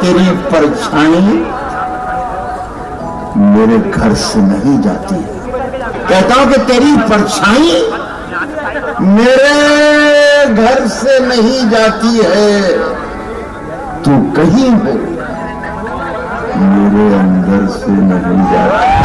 तेरी परछाई मेरे घर से नहीं जाती कहता हूँ कि तेरी परछाई मेरे घर से नहीं जाती है। तू कहीं हो, मेरे अंदर से नहीं जाती।